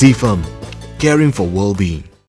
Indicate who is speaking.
Speaker 1: CFAM, caring for well-being.